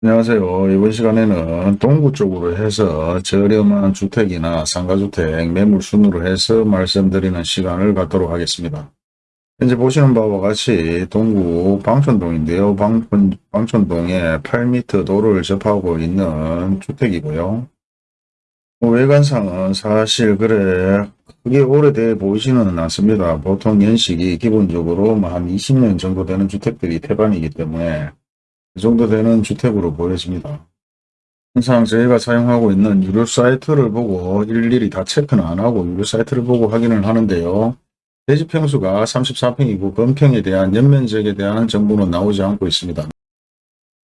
안녕하세요. 이번 시간에는 동구 쪽으로 해서 저렴한 주택이나 상가주택 매물 순으로 해서 말씀드리는 시간을 갖도록 하겠습니다. 현재 보시는 바와 같이 동구 방촌동인데요. 방촌, 방촌동에 8m 도로를 접하고 있는 주택이고요. 뭐 외관상은 사실 그래 크게 오래돼 보이지는 않습니다. 보통 연식이 기본적으로 뭐한 20년 정도 되는 주택들이 태반이기 때문에 그 정도 되는 주택으로 보여집니다. 항상 저희가 사용하고 있는 유료 사이트를 보고 일일이 다 체크는 안 하고 유료 사이트를 보고 확인을 하는데요. 대지 평수가 34평이고 건평에 대한 연면적에 대한 정보는 나오지 않고 있습니다.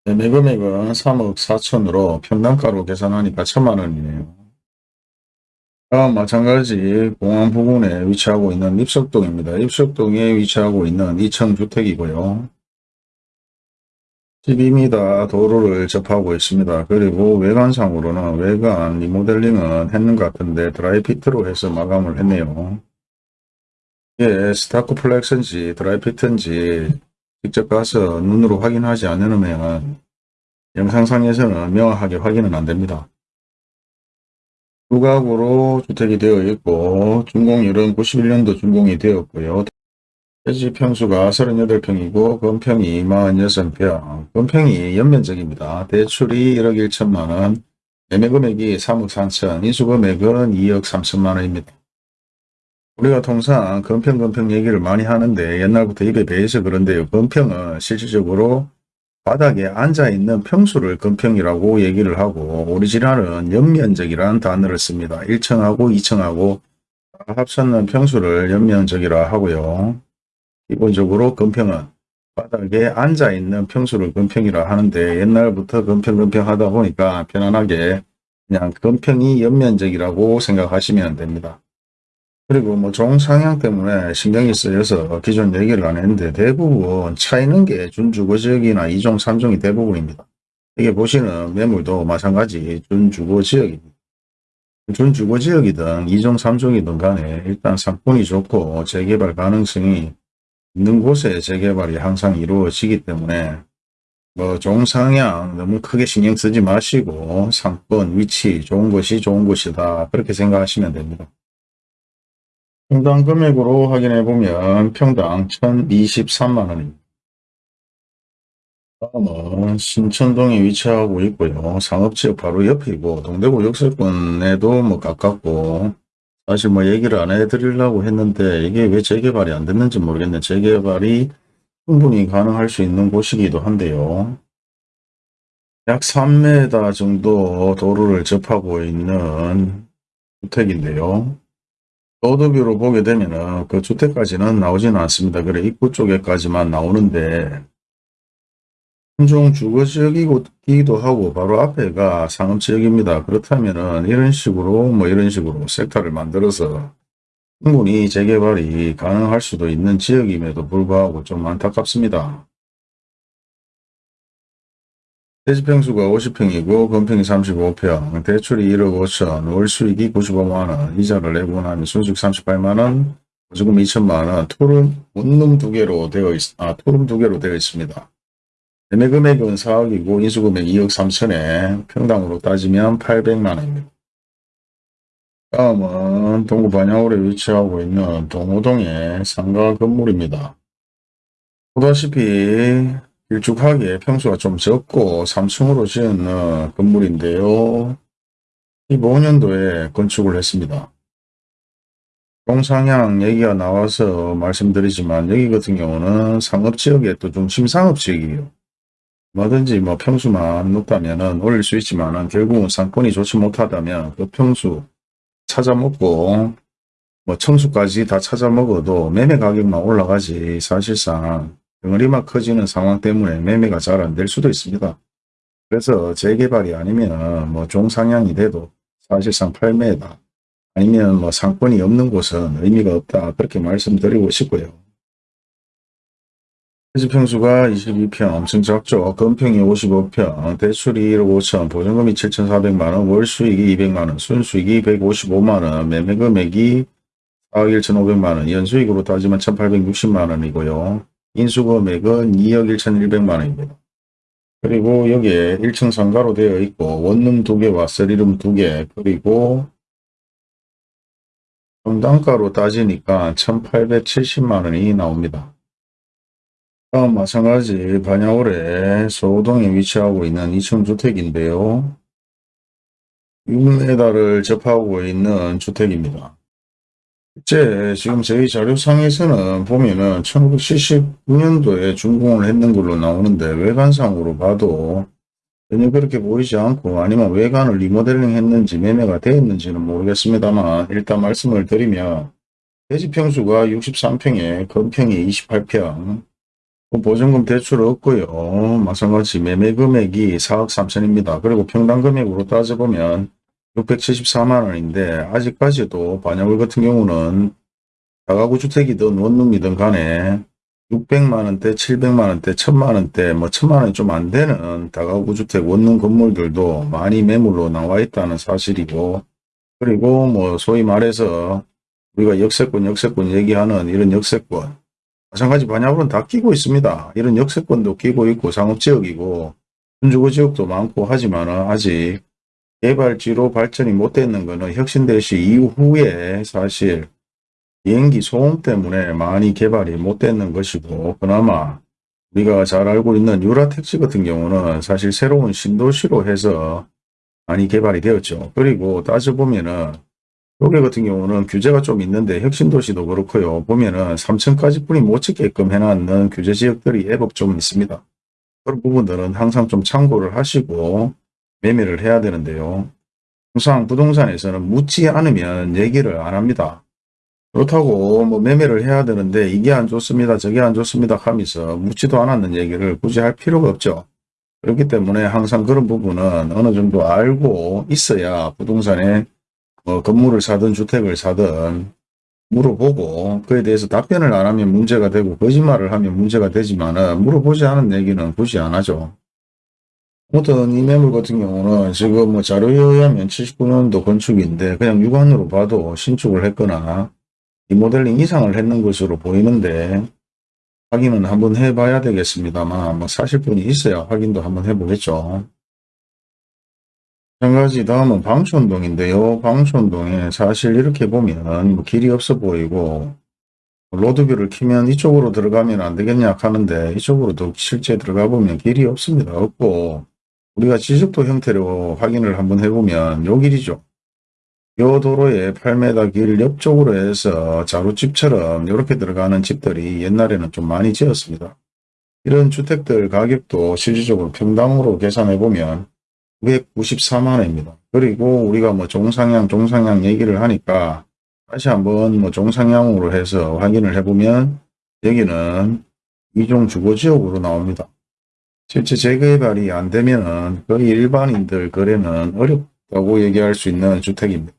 매매 금액은 3억 4천으로 평당가로 계산하니까 천만 원이네요. 다음 마찬가지 공항 부근에 위치하고 있는 입석동입니다. 입석동에 위치하고 있는 2층 주택이고요. 12m 도로를 접하고 있습니다. 그리고 외관상으로는 외관 리모델링은 했는 것 같은데 Dryvit로 해서 마감을 했네요. 이게 Stucco Flex인지 Dryvit인지 직접 가서 눈으로 확인하지 않으면 영상상에서는 명확하게 확인은 안됩니다. 두각으로 주택이 되어 있고 준공률은 91년도 준공이 되었고요. 대지 평수가 38평이고 건평이 46평, 건평이 연면적입니다. 대출이 1억 1천만원, 매매금액이 3억 3천, 인수금액은 2억 3천만원입니다. 우리가 통상 건평 건평 얘기를 많이 하는데 옛날부터 입에 배해서 그런데요. 건평은 실질적으로 바닥에 앉아있는 평수를 건평이라고 얘기를 하고 오리지널은 연면적이라는 단어를 씁니다. 1층하고 2층하고 합쳤는 평수를 연면적이라 하고요. 기본적으로 건평은 바닥에 앉아있는 평수를 건평이라 하는데 옛날부터 건평 하다 보니까 편안하게 그냥 건평이 연면적이라고 생각하시면 됩니다. 그리고 뭐 종상향 때문에 신경이 쓰여서 기존 얘기를 안 했는데 대부분 차이는 게 준주거 지역이나 2종, 3종이 대부분입니다. 이게 보시는 매물도 마찬가지 준주거 지역입니다. 준주거 지역이든 2종, 3종이든 간에 일단 상권이 좋고 재개발 가능성이 있는 곳에 재개발이 항상 이루어지기 때문에 뭐 종상향 너무 크게 신경 쓰지 마시고 상권, 위치 좋은 것이 좋은 곳이다 그렇게 생각하시면 됩니다. 평당 금액으로 확인해 보면 평당 1023만원입니다. 다음은 신천동에 위치하고 있고요. 상업지역 바로 옆이고 동대구 역세권에도 뭐 가깝고 사실 뭐 얘기를 안 해드리려고 했는데 이게 왜 재개발이 안 됐는지 모르겠네. 재개발이 충분히 가능할 수 있는 곳이기도 한데요. 약 3m 정도 도로를 접하고 있는 주택인데요. 로드뷰로 보게 되면 은 그 주택까지는 나오지는 않습니다. 그래 입구 쪽에까지만 나오는데 한종 주거 지역이기도 하고 바로 앞에가 상업 지역입니다. 그렇다면은 이런 식으로 뭐 이런 식으로 섹터를 만들어서 충분히 재개발이 가능할 수도 있는 지역임에도 불구하고 좀 안타깝습니다. 대지평수가 50평이고 건평이 35평, 대출이 1억 5천, 월수익이 95만원, 이자를 내고 나면 순수익 38만원, 보조금 2천만원, 토름 원룸 두 개로 되어 있, 아, 토름 두 개로 되어 있습니다. 매매 금액은 4억이고 인수금액 2억 3천에 평당으로 따지면 800만원입니다. 다음은 동구 반야홀에 위치하고 있는 동호동의 상가 건물입니다. 보다시피 길쭉하게 평수가 좀 적고 3층으로 지은 건물인데요. 15년도에 건축을 했습니다. 동상향 얘기가 나와서 말씀드리지만 여기 같은 경우는 상업지역의 또 중심 상업지역이에요. 뭐든지 뭐 평수만 높다면 올릴 수 있지만 결국은 상권이 좋지 못하다면 그 평수 찾아먹고 뭐 청수까지 다 찾아먹어도 매매 가격만 올라가지 사실상 덩어리만 커지는 상황 때문에 매매가 잘 안 될 수도 있습니다. 그래서 재개발이 아니면 뭐 종상향이 돼도 사실상 팔매다. 아니면 뭐 상권이 없는 곳은 의미가 없다. 그렇게 말씀드리고 싶고요. 해지평수가 22평 엄청 작죠. 건평이 55평, 대출이 1억 5천, 보증금이 7,400만원, 월수익이 200만원, 순수익이 155만원, 매매금액이 4억 1,500만원, 연수익으로 따지면 1,860만원이고요. 인수금액은 2억 1,100만원입니다. 그리고 여기에 1층 상가로 되어 있고 원룸 2개와 쓰리룸 2개 그리고 평당가로 따지니까 1870만 원이 나옵니다. 다음 마찬가지 반야월에 소동에 위치하고 있는 2층 주택인데요. 6m를 접하고 있는 주택입니다. 실제 지금 저희 자료상에서는 보면은 1979년도에 준공을 했는 걸로 나오는데 외관상으로 봐도 전혀 그렇게 보이지 않고 아니면 외관을 리모델링 했는지 매매가 되었는지는 모르겠습니다만 일단 말씀을 드리면 대지평수가 63평에 건평이 28평 보증금 대출 없고요. 마찬가지 매매 금액이 4억 3천입니다. 그리고 평당 금액으로 따져보면 674만 원인데 아직까지도 반야월 같은 경우는 다가구 주택이든 원룸이든 간에 600만원대, 700만원대, 1000만원대, 뭐 1000만원이 좀 안 되는 다가구 주택 원룸 건물들도 많이 매물로 나와 있다는 사실이고 그리고 뭐 소위 말해서 우리가 역세권, 역세권 얘기하는 이런 역세권 마찬가지 반야월은 다 끼고 있습니다. 이런 역세권도 끼고 있고 상업지역이고 준주거지역도 많고 하지만 아직 개발지로 발전이 못 되는 것은 혁신대시 이후에 사실 비행기 소음 때문에 많이 개발이 못 되는 것이고 그나마 우리가 잘 알고 있는 유라택시 같은 경우는 사실 새로운 신도시로 해서 많이 개발이 되었죠. 그리고 따져보면은 요게 같은 경우는 규제가 좀 있는데 혁신도시도 그렇고요. 보면은 3층까지 뿐이 못 찍게끔 해놨는 규제 지역들이 애법 좀 있습니다. 그런 부분들은 항상 좀 참고를 하시고 매매를 해야 되는데요. 항상 부동산에서는 묻지 않으면 얘기를 안 합니다. 그렇다고 뭐 매매를 해야 되는데 이게 안 좋습니다. 저게 안 좋습니다 하면서 묻지도 않았는 얘기를 굳이 할 필요가 없죠. 그렇기 때문에 항상 그런 부분은 어느 정도 알고 있어야 부동산에 뭐 건물을 사든 주택을 사든 물어보고 그에 대해서 답변을 안 하면 문제가 되고 거짓말을 하면 문제가 되지만 물어보지 않은 얘기는 굳이 안 하죠. 아무튼 이 매물 같은 경우는 지금 뭐 자료에 의하면 79년도 건축인데 그냥 육안으로 봐도 신축을 했거나 리모델링 이상을 했는 것으로 보이는데 확인은 한번 해봐야 되겠습니다만 뭐 사실 분이 있어야 확인도 한번 해보겠죠. 마찬가지 다음은 방촌동인데요. 방촌동에 사실 이렇게 보면 뭐 길이 없어 보이고 로드뷰를 키면 이쪽으로 들어가면 안 되겠냐 하는데 이쪽으로도 실제 들어가 보면 길이 없습니다. 없고 우리가 지적도 형태로 확인을 한번 해보면 요 길이죠. 요 도로에 8m 길 옆쪽으로 해서 자루집처럼 이렇게 들어가는 집들이 옛날에는 좀 많이 지었습니다. 이런 주택들 가격도 실질적으로 평당으로 계산해 보면 994만 원입니다. 그리고 우리가 뭐 종상향 종상향 얘기를 하니까 다시 한번 뭐 종상향으로 해서 확인을 해보면 여기는 이종 주거지역으로 나옵니다. 실제 재개발이 안 되면 거의 일반인들 거래는 어렵다고 얘기할 수 있는 주택입니다.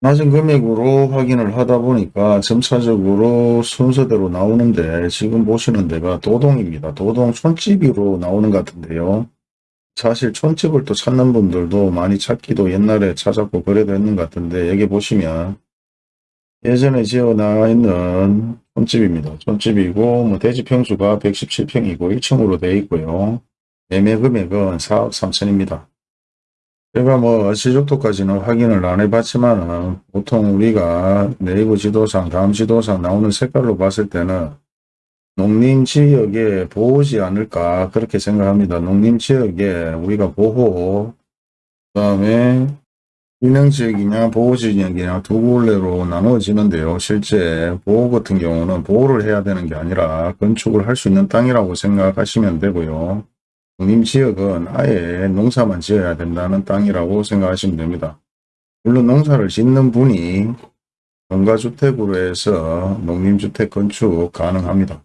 낮은 금액으로 확인을 하다 보니까 점차적으로 순서대로 나오는데 지금 보시는 데가 도동입니다. 도동 촌집으로 나오는 것 같은데요. 사실 촌집을 또 찾는 분들도 많이 찾기도 옛날에 찾았고 그래도 했는 것 같은데 여기 보시면 예전에 지어 나와 있는 촌집입니다. 촌집이고 뭐 대지 평수가 117평이고 1층으로 되어 있고요. 매매 금액은 4억 3천입니다. 제가 뭐 지적도까지는 확인을 안 해봤지만 보통 우리가 네이버 지도상 다음 지도상 나오는 색깔로 봤을 때는 농림지역에 보호지 않을까 그렇게 생각합니다. 농림지역에 우리가 보호 그 다음에 유명지역이냐 보호지역이냐 두 굴레로 나누어지는데요. 실제 보호 같은 경우는 보호를 해야 되는 게 아니라 건축을 할 수 있는 땅이라고 생각하시면 되고요. 농림지역은 아예 농사만 지어야 된다는 땅이라고 생각하시면 됩니다. 물론 농사를 짓는 분이 농가주택으로 해서 농림주택 건축 가능합니다.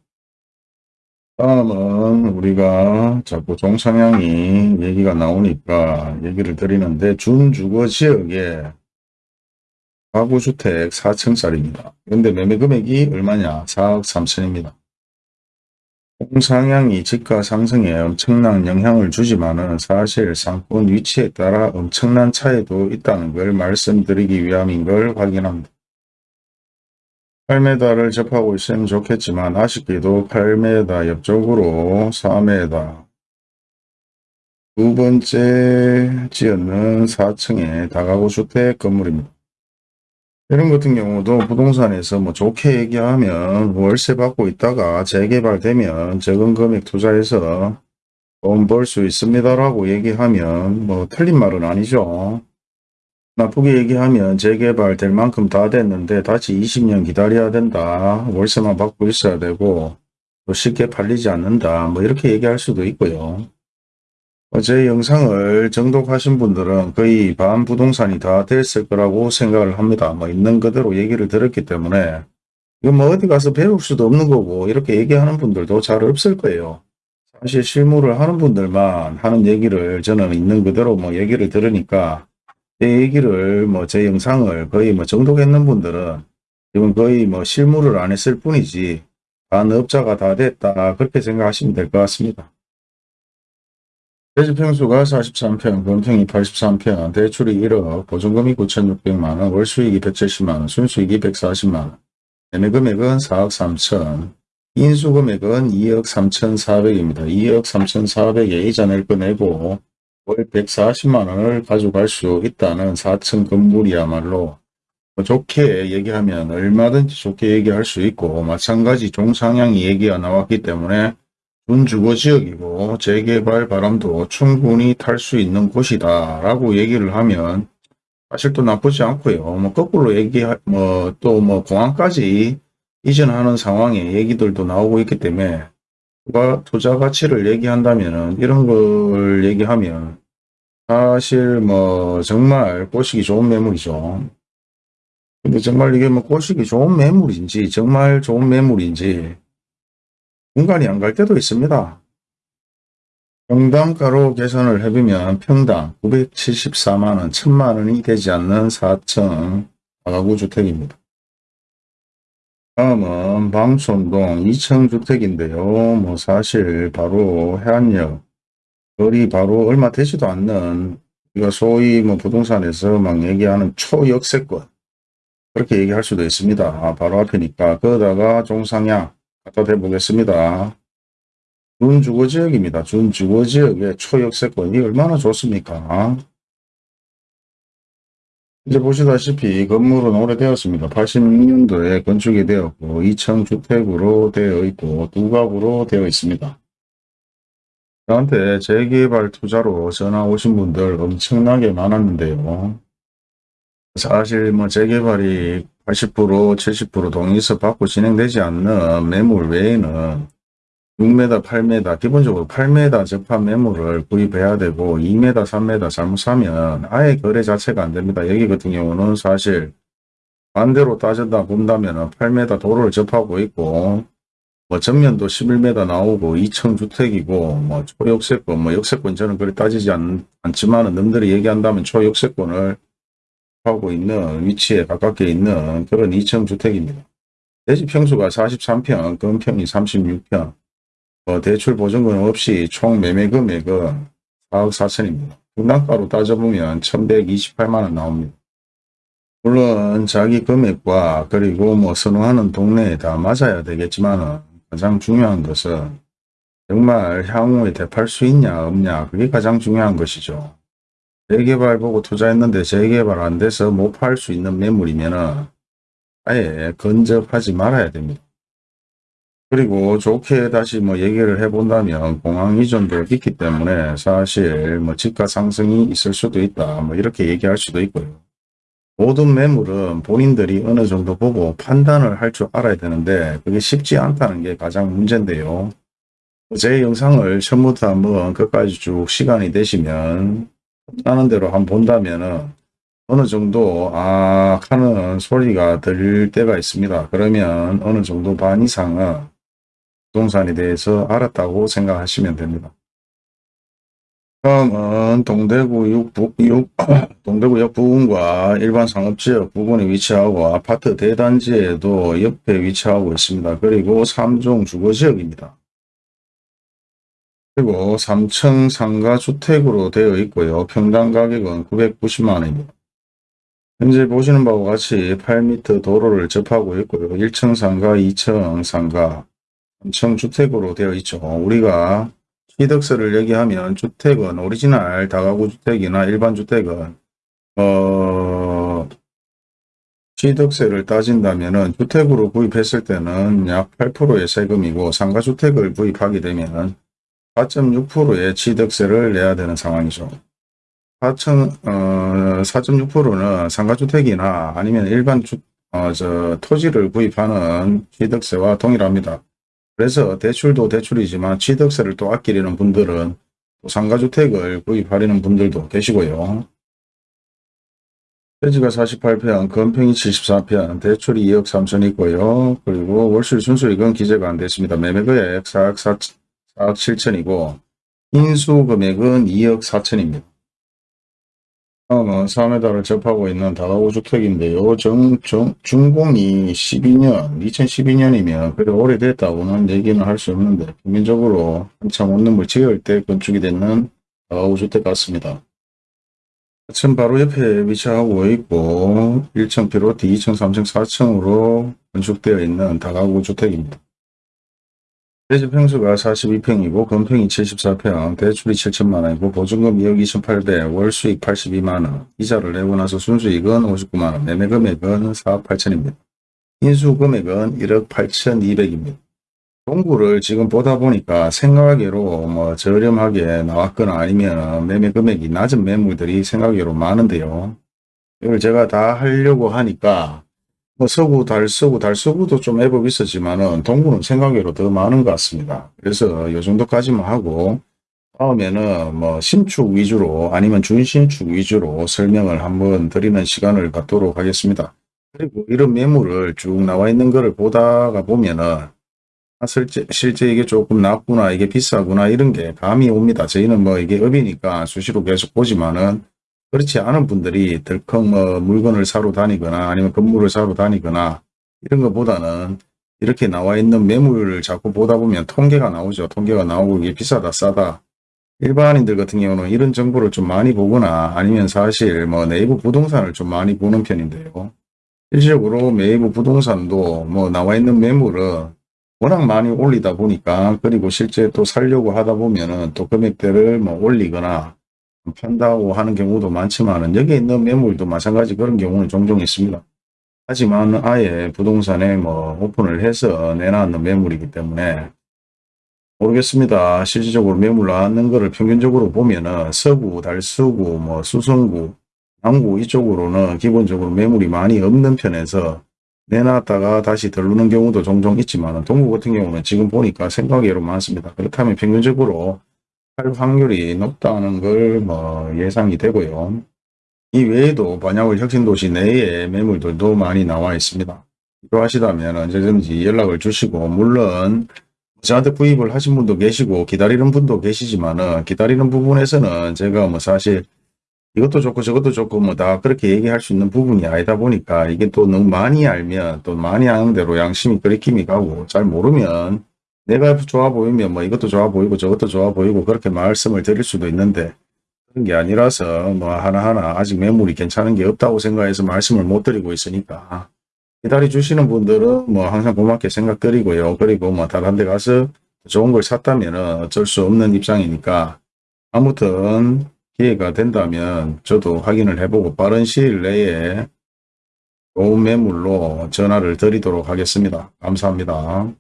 다음은 우리가 자꾸 종상향이 얘기가 나오니까 얘기를 드리는데 준주거 지역에 가구주택 4층짜리입니다. 그런데 매매 금액이 얼마냐? 4억 3천입니다. 홍상향이 집가 상승에 엄청난 영향을 주지만은 사실 상권 위치에 따라 엄청난 차이도 있다는 걸 말씀드리기 위함인 걸 확인합니다. 8m를 접하고 있으면 좋겠지만 아쉽게도 8m 옆쪽으로 4m 두 번째 지역은 4층의 다가구 주택 건물입니다. 이런 같은 경우도 부동산에서 뭐 좋게 얘기하면 월세 받고 있다가 재개발되면 적은 금액 투자해서 돈 벌 수 있습니다라고 얘기하면 뭐 틀린 말은 아니죠. 나쁘게 얘기하면 재개발 될 만큼 다 됐는데 다시 20년 기다려야 된다. 월세만 받고 있어야 되고 또 쉽게 팔리지 않는다. 뭐 이렇게 얘기할 수도 있고요. 어제 영상을 정독하신 분들은 거의 반 부동산이 다 됐을 거라고 생각을 합니다. 뭐 있는 그대로 얘기를 들었기 때문에 이거 뭐 어디 가서 배울 수도 없는 거고 이렇게 얘기하는 분들도 잘 없을 거예요. 사실 실무를 하는 분들만 하는 얘기를 저는 있는 그대로 뭐 얘기를 들으니까 제 얘기를 뭐 제 영상을 거의 뭐 정독했는 분들은 지금 거의 뭐 실무를 안 했을 뿐이지 반업자가 다 됐다 그렇게 생각하시면 될 것 같습니다. 대지평수가 43평, 건평이 83평, 대출이 1억, 보증금이 9,600만원, 월수익이 170만원, 순수익이 140만원, 매매금액은 4억 3천, 인수금액은 2억 3,400입니다. 2억 3,400에 이자 낼거 내고 월 140만원을 가져갈 수 있다는 4층 건물이야말로 뭐 좋게 얘기하면 얼마든지 좋게 얘기할 수 있고 마찬가지 종상향이 얘기가 나왔기 때문에 준주거지역이고 재개발 바람도 충분히 탈 수 있는 곳이다 라고 얘기를 하면 사실 또 나쁘지 않고요. 뭐 거꾸로 얘기 뭐또 뭐 공항까지 이전하는 상황의 얘기들도 나오고 있기 때문에 누가 투자 가치를 얘기한다면은 이런 걸 얘기하면 사실 뭐 정말 꼬시기 좋은 매물이죠. 근데 정말 이게 뭐 꼬시기 좋은 매물인지 정말 좋은 매물인지 공간이 안 갈 때도 있습니다. 평당가로 계산을 해보면 평당 974만원, 1000만원이 되지 않는 4층 다가구 주택입니다. 다음은 방촌동 2층 주택인데요. 뭐 사실 바로 해안역 거리 바로 얼마 되지도 않는 우리가 소위 뭐 부동산에서 막 얘기하는 초역세권 그렇게 얘기할 수도 있습니다. 아, 바로 앞이니까 거기다가 종상향 갖다 대보겠습니다. 준주거지역입니다. 준주거지역의 초역세권이 얼마나 좋습니까? 이제 보시다시피 건물은 오래되었습니다. 86년도에 건축이 되었고 2층 주택으로 되어 있고 두 가구로 되어 있습니다. 저한테 재개발 투자로 전화 오신 분들 엄청나게 많았는데요. 사실 뭐 재개발이 80% 70% 동의서 받고 진행되지 않는 매물 외에는 6m 8m 기본적으로 8m 적합 매물을 구입해야 되고 2m 3m 잘못 사면 아예 거래 자체가 안 됩니다. 여기 같은 경우는 사실 반대로 따졌다 본다면 8m 도로를 접하고 있고 뭐 전면도 11m 나오고 2층 주택이고 뭐 초역세권 뭐 역세권 저는 그리 따지지 않, 않지만 남들이 얘기한다면 초역세권을 하고 있는 위치에 가깝게 있는 그런 2층 주택입니다. 대지 평수가 43평, 건평이 36평, 어, 대출 보증금 없이 총 매매 금액은 4억 4천입니다. 분당가로 따져보면 1128만원 나옵니다. 물론 자기 금액과 그리고 뭐 선호하는 동네에 다 맞아야 되겠지만 가장 중요한 것은 정말 향후에 대팔 수 있냐 없냐 그게 가장 중요한 것이죠. 재개발 보고 투자했는데 재개발 안 돼서 못 팔 수 있는 매물이면 아예 근접하지 말아야 됩니다. 그리고 좋게 다시 뭐 얘기를 해본다면 공항 이전도 있기 때문에 사실 뭐 집가 상승이 있을 수도 있다. 뭐 이렇게 얘기할 수도 있고요. 모든 매물은 본인들이 어느 정도 보고 판단을 할 줄 알아야 되는데 그게 쉽지 않다는 게 가장 문제인데요. 제 영상을 처음부터 한번 끝까지 쭉 시간이 되시면 하는 대로 한번 본다면 은 어느 정도 아 하는 소리가 들릴 때가 있습니다. 그러면 어느 정도 반 이상은 부동산에 대해서 알았다고 생각하시면 됩니다. 다음은 동대구역, 부, 육, 동대구역 부근과 일반 상업지역 부근에 위치하고 아파트 대단지에도 옆에 위치하고 있습니다. 그리고 3종 주거지역입니다. 그리고 3층 상가 주택으로 되어 있고요. 평당 가격은 990만원입니다. 현재 보시는 바와 같이 8m 도로를 접하고 있고요. 1층 상가, 2층 상가, 3층 주택으로 되어 있죠. 우리가 취득세를 얘기하면 주택은 오리지널 다가구 주택이나 일반 주택은 어 취득세를 따진다면 은 주택으로 구입했을 때는 약 8%의 세금이고 상가주택을 구입하게 되면 4.6%의 취득세를 내야 되는 상황이죠. 4천, 어, 4.6%는 상가주택이나 아니면 일반 주, 어, 저, 토지를 구입하는 취득세와 동일합니다. 그래서 대출도 대출이지만 취득세를 또 아끼려는 분들은 또 상가주택을 구입하려는 분들도 계시고요. 토지가 48평, 건평이 74평, 대출이 2억 3천 있고요. 그리고 월수리 순수익은 기재가 안 됐습니다. 매매금액 4억 4, 4억 7천이고 인수금액은 2억 4천입니다. 다음은 4m를 접하고 있는 다가구 주택인데요. 정, 정, 준공이 12년, 2012년이면 그래 오래됐다고는 얘기는 할 수 없는데 평균적으로 한참 원룸을 지을 때 건축이 되는 다가구 주택 같습니다. 층 바로 옆에 위치하고 있고 1층 비롯해 2층, 3층, 4층으로 건축되어 있는 다가구 주택입니다. 대지 평수가 42평이고 건평이 74평, 대출이 7천만 원이고 보증금 2억 2,800, 월 수익 82만 원, 이자를 내고 나서 순수익은 59만 원, 매매 금액은 4억 8천입니다. 인수 금액은 1억 8,200입니다. 동구를 지금 보다 보니까 생각하기로 뭐 저렴하게 나왔거나 아니면 매매 금액이 낮은 매물들이 생각외로 많은데요. 이걸 제가 다 하려고 하니까 뭐 서구, 달서구, 달서구도 좀 애법이 있었지만은 동구는 생각외로 더 많은 것 같습니다. 그래서 이 정도까지만 하고 다음에는 뭐 신축 위주로 아니면 준신축 위주로 설명을 한번 드리는 시간을 갖도록 하겠습니다. 그리고 이런 매물을 쭉 나와 있는 거를 보다가 보면은 아, 실제, 실제 이게 조금 낮구나, 이게 비싸구나, 이런 게 감이 옵니다. 저희는 뭐 이게 업이니까 수시로 계속 보지만은 그렇지 않은 분들이 덜컥 뭐 물건을 사러 다니거나 아니면 건물을 사러 다니거나 이런 것보다는 이렇게 나와 있는 매물을 자꾸 보다 보면 통계가 나오죠. 통계가 나오고 이게 비싸다 싸다. 일반인들 같은 경우는 이런 정보를 좀 많이 보거나 아니면 사실 뭐 네이버 부동산을 좀 많이 보는 편인데요. 실질적으로 네이버 부동산도 뭐 나와 있는 매물은 워낙 많이 올리다 보니까 그리고 실제 또 살려고 하다 보면은 또 금액대를 뭐 올리거나 판다고 하는 경우도 많지만은 여기 있는 매물도 마찬가지 그런 경우는 종종 있습니다. 하지만 아예 부동산에 뭐 오픈을 해서 내놨는 매물이기 때문에 모르겠습니다. 실질적으로 매물 나왔는 거를 평균적으로 보면은 서구, 달서구, 뭐 수성구, 남구 이쪽으로는 기본적으로 매물이 많이 없는 편에서 내놨다가 다시 들르는 경우도 종종 있지만 동구 같은 경우는 지금 보니까 생각외로 많습니다. 그렇다면 평균적으로 할 확률이 높다는 걸 뭐 예상이 되고요. 이 외에도 반야월 혁신도시 내에 매물들도 많이 나와 있습니다. 필요하시다면 언제든지 연락을 주시고 물론 저한테 구입을 하신 분도 계시고 기다리는 분도 계시지만 은 기다리는 부분에서는 제가 뭐 사실 이것도 좋고 저것도 좋고 뭐 다 그렇게 얘기할 수 있는 부분이 아니다 보니까 이게 또 너무 많이 알면 또 많이 아는 대로 양심이 끓이킴이 가고 잘 모르면 내가 좋아 보이면 뭐 이것도 좋아 보이고 저것도 좋아 보이고 그렇게 말씀을 드릴 수도 있는데 그런 게 아니라서 뭐 하나하나 아직 매물이 괜찮은 게 없다고 생각해서 말씀을 못 드리고 있으니까 기다려 주시는 분들은 뭐 항상 고맙게 생각 드리고요. 그리고 뭐 다른 데 가서 좋은 걸 샀다면 어쩔 수 없는 입장이니까 아무튼 기회가 된다면 저도 확인을 해보고 빠른 시일 내에 좋은 매물로 전화를 드리도록 하겠습니다. 감사합니다.